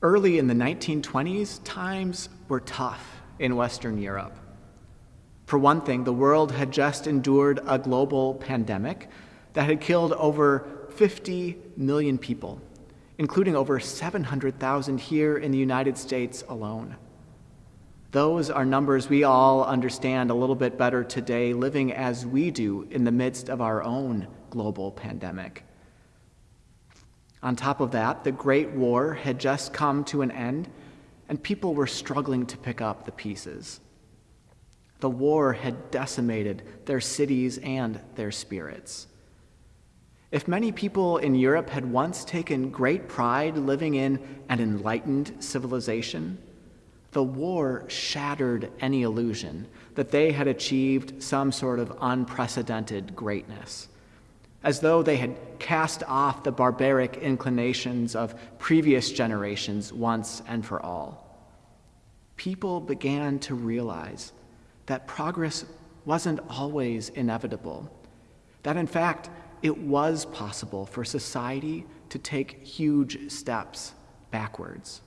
Early in the 1920s, times were tough in Western Europe. For one thing, the world had just endured a global pandemic that had killed over 50 million people, including over 700,000 here in the United States alone. Those are numbers we all understand a little bit better today, living as we do in the midst of our own global pandemic. On top of that, the Great War had just come to an end, and people were struggling to pick up the pieces. The war had decimated their cities and their spirits. If many people in Europe had once taken great pride living in an enlightened civilization, the war shattered any illusion that they had achieved some sort of unprecedented greatness as though they had cast off the barbaric inclinations of previous generations once and for all. People began to realize that progress wasn't always inevitable, that in fact, it was possible for society to take huge steps backwards.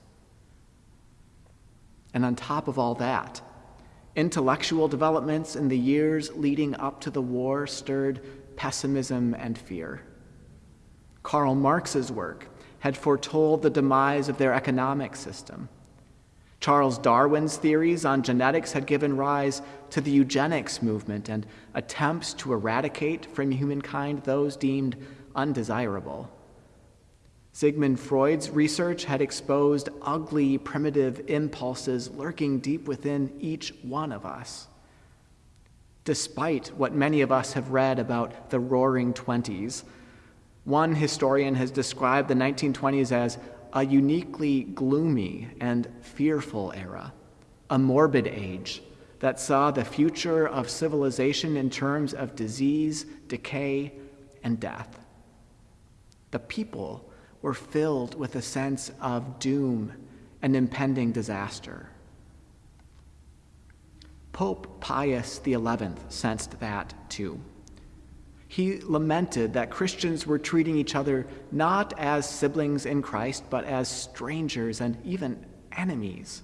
And on top of all that, intellectual developments in the years leading up to the war stirred pessimism and fear. Karl Marx's work had foretold the demise of their economic system. Charles Darwin's theories on genetics had given rise to the eugenics movement and attempts to eradicate from humankind those deemed undesirable. Sigmund Freud's research had exposed ugly, primitive impulses lurking deep within each one of us despite what many of us have read about the roaring 20s. One historian has described the 1920s as a uniquely gloomy and fearful era, a morbid age that saw the future of civilization in terms of disease, decay, and death. The people were filled with a sense of doom and impending disaster. Pope Pius XI sensed that too. He lamented that Christians were treating each other not as siblings in Christ, but as strangers and even enemies.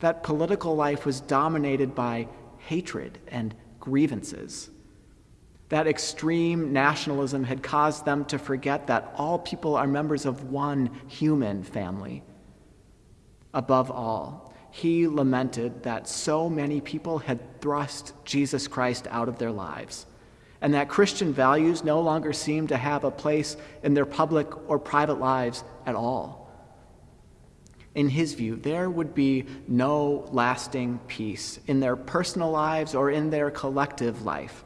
That political life was dominated by hatred and grievances. That extreme nationalism had caused them to forget that all people are members of one human family. Above all, he lamented that so many people had thrust Jesus Christ out of their lives, and that Christian values no longer seemed to have a place in their public or private lives at all. In his view, there would be no lasting peace in their personal lives or in their collective life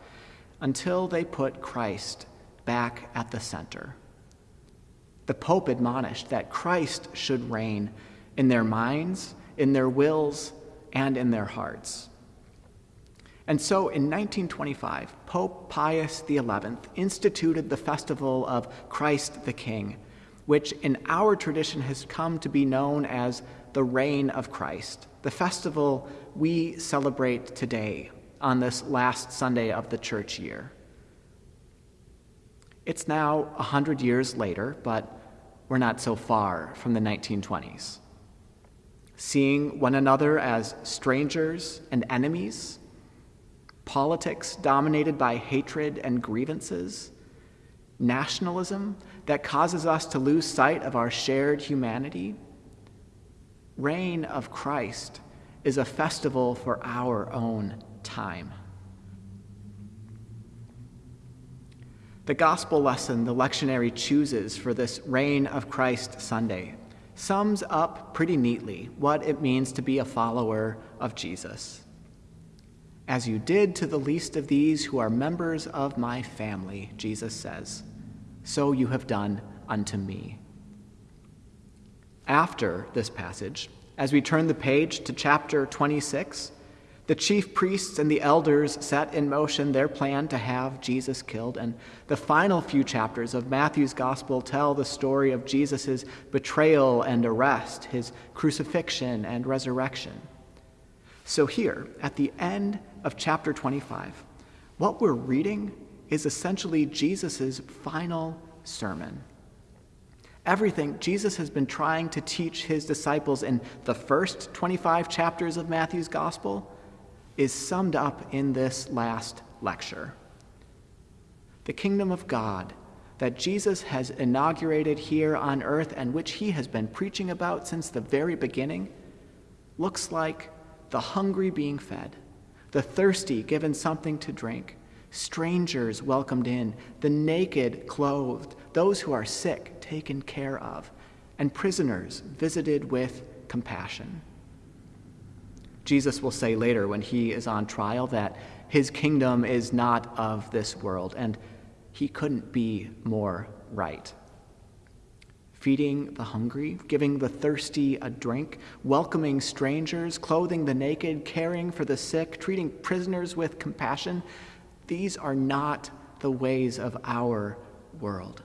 until they put Christ back at the center. The Pope admonished that Christ should reign in their minds in their wills, and in their hearts. And so in 1925, Pope Pius XI instituted the festival of Christ the King, which in our tradition has come to be known as the Reign of Christ, the festival we celebrate today on this last Sunday of the church year. It's now 100 years later, but we're not so far from the 1920s seeing one another as strangers and enemies, politics dominated by hatred and grievances, nationalism that causes us to lose sight of our shared humanity. Reign of Christ is a festival for our own time. The gospel lesson the lectionary chooses for this Reign of Christ Sunday sums up pretty neatly what it means to be a follower of Jesus. As you did to the least of these who are members of my family, Jesus says, so you have done unto me. After this passage, as we turn the page to chapter 26, the chief priests and the elders set in motion their plan to have Jesus killed, and the final few chapters of Matthew's gospel tell the story of Jesus' betrayal and arrest, his crucifixion and resurrection. So, here, at the end of chapter 25, what we're reading is essentially Jesus' final sermon. Everything Jesus has been trying to teach his disciples in the first 25 chapters of Matthew's gospel is summed up in this last lecture. The kingdom of God that Jesus has inaugurated here on earth and which he has been preaching about since the very beginning looks like the hungry being fed, the thirsty given something to drink, strangers welcomed in, the naked clothed, those who are sick taken care of, and prisoners visited with compassion. Jesus will say later when he is on trial that his kingdom is not of this world, and he couldn't be more right. Feeding the hungry, giving the thirsty a drink, welcoming strangers, clothing the naked, caring for the sick, treating prisoners with compassion, these are not the ways of our world.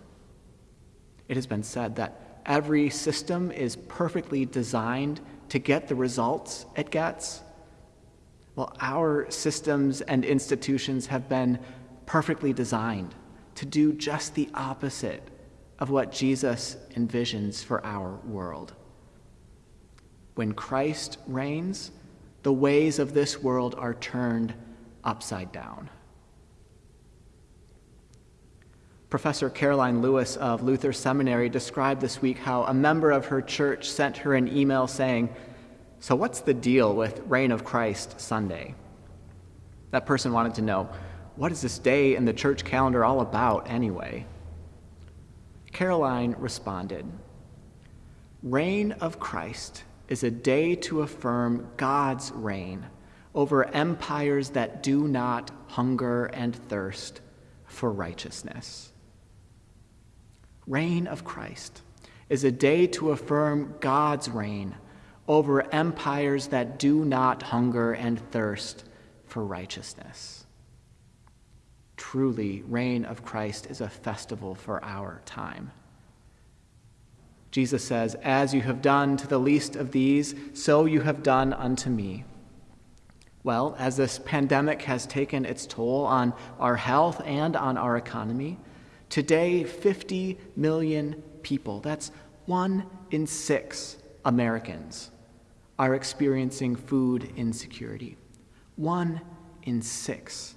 It has been said that every system is perfectly designed to get the results it gets. Well, our systems and institutions have been perfectly designed to do just the opposite of what Jesus envisions for our world. When Christ reigns, the ways of this world are turned upside down. Professor Karoline Lewis of Luther Seminary described this week how a member of her church sent her an email saying, So, what's the deal with Reign of Christ Sunday? That person wanted to know, what is this day in the church calendar all about anyway? Karoline responded Reign of Christ is a day to affirm God's reign over empires that do not hunger and thirst for righteousness. Reign of Christ is a day to affirm God's reign over empires that do not hunger and thirst for righteousness. Truly, reign of Christ is a festival for our time. Jesus says, As you have done to the least of these, so you have done unto me. Well, as this pandemic has taken its toll on our health and on our economy, today 50 million people, that's one in six Americans, are experiencing food insecurity. One in six.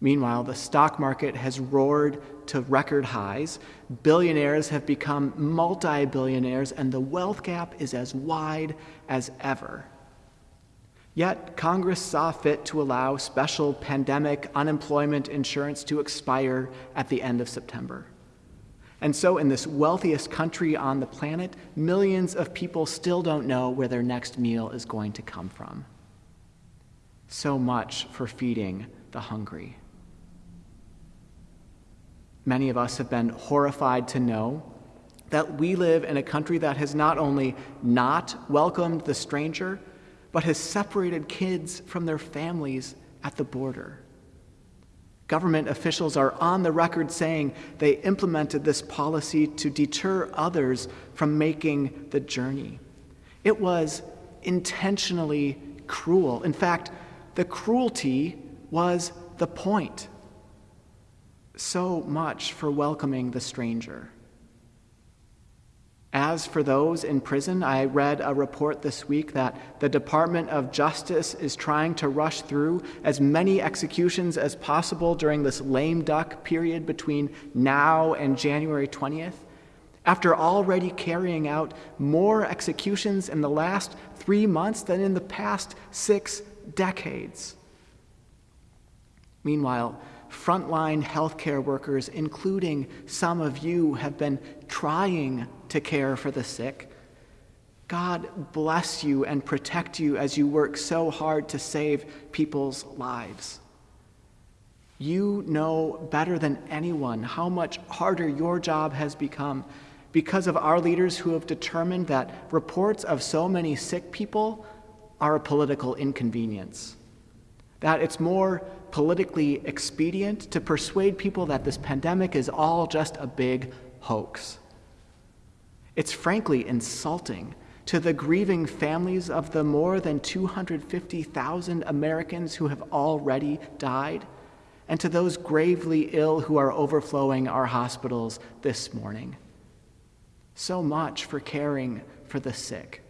Meanwhile, the stock market has roared to record highs. Billionaires have become multi billionaires, and the wealth gap is as wide as ever. Yet, Congress saw fit to allow special pandemic unemployment insurance to expire at the end of September. And so, in this wealthiest country on the planet, millions of people still don't know where their next meal is going to come from. So much for feeding the hungry. Many of us have been horrified to know that we live in a country that has not only not welcomed the stranger, but has separated kids from their families at the border. Government officials are on the record saying they implemented this policy to deter others from making the journey. It was intentionally cruel. In fact, the cruelty was the point so much for welcoming the stranger. As for those in prison, I read a report this week that the Department of Justice is trying to rush through as many executions as possible during this lame duck period between now and January 20th, after already carrying out more executions in the last three months than in the past six decades. Meanwhile, frontline healthcare workers, including some of you, have been trying to care for the sick. God bless you and protect you as you work so hard to save people's lives. You know better than anyone how much harder your job has become because of our leaders who have determined that reports of so many sick people are a political inconvenience. That it's more politically expedient to persuade people that this pandemic is all just a big hoax. It's frankly insulting to the grieving families of the more than 250,000 Americans who have already died, and to those gravely ill who are overflowing our hospitals this morning. so much for caring for the sick.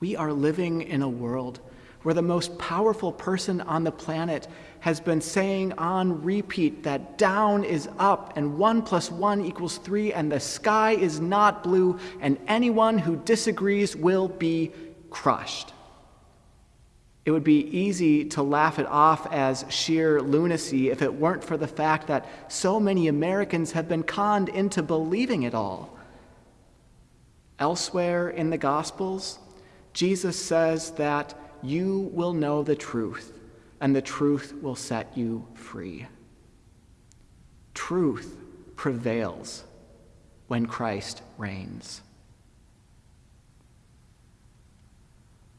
We are living in a world where the most powerful person on the planet has been saying on repeat that down is up and one plus one equals three and the sky is not blue and anyone who disagrees will be crushed. It would be easy to laugh it off as sheer lunacy if it weren't for the fact that so many Americans have been conned into believing it all. Elsewhere in the Gospels, Jesus says that you will know the truth, and the truth will set you free. Truth prevails when Christ reigns.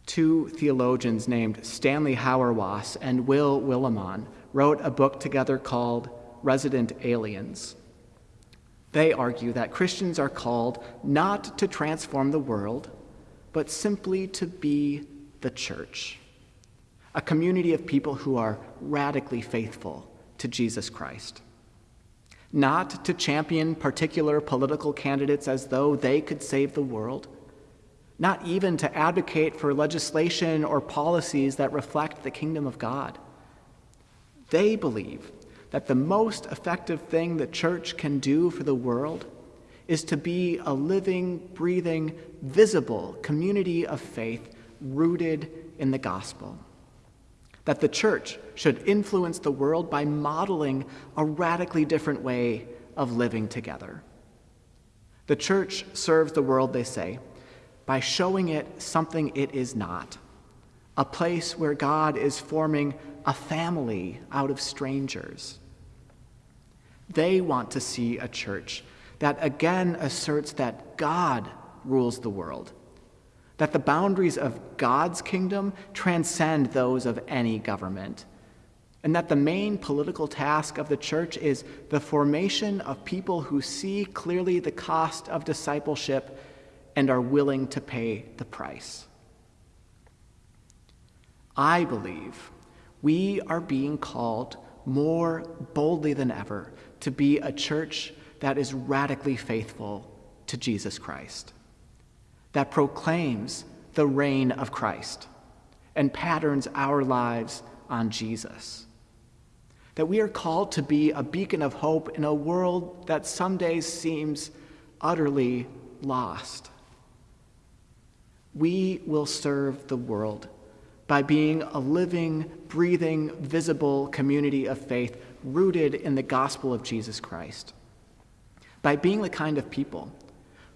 Two theologians named Stanley Hauerwas and Will Willimon wrote a book together called Resident Aliens. They argue that Christians are called not to transform the world, but simply to be the church, a community of people who are radically faithful to Jesus Christ. Not to champion particular political candidates as though they could save the world, not even to advocate for legislation or policies that reflect the kingdom of God. They believe that the most effective thing the church can do for the world is to be a living, breathing, visible community of faith rooted in the gospel. That the church should influence the world by modeling a radically different way of living together. The church serves the world, they say, by showing it something it is not a place where God is forming a family out of strangers. They want to see a church that again asserts that God rules the world that the boundaries of God's kingdom transcend those of any government, and that the main political task of the church is the formation of people who see clearly the cost of discipleship and are willing to pay the price. I believe we are being called more boldly than ever to be a church that is radically faithful to Jesus Christ that proclaims the reign of Christ and patterns our lives on Jesus. That we are called to be a beacon of hope in a world that some days seems utterly lost. We will serve the world by being a living, breathing, visible community of faith rooted in the gospel of Jesus Christ. By being the kind of people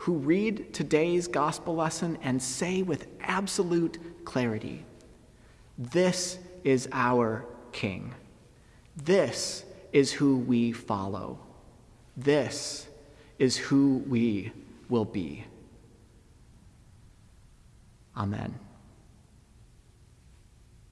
who read today's gospel lesson and say with absolute clarity, This is our King. This is who we follow. This is who we will be. Amen.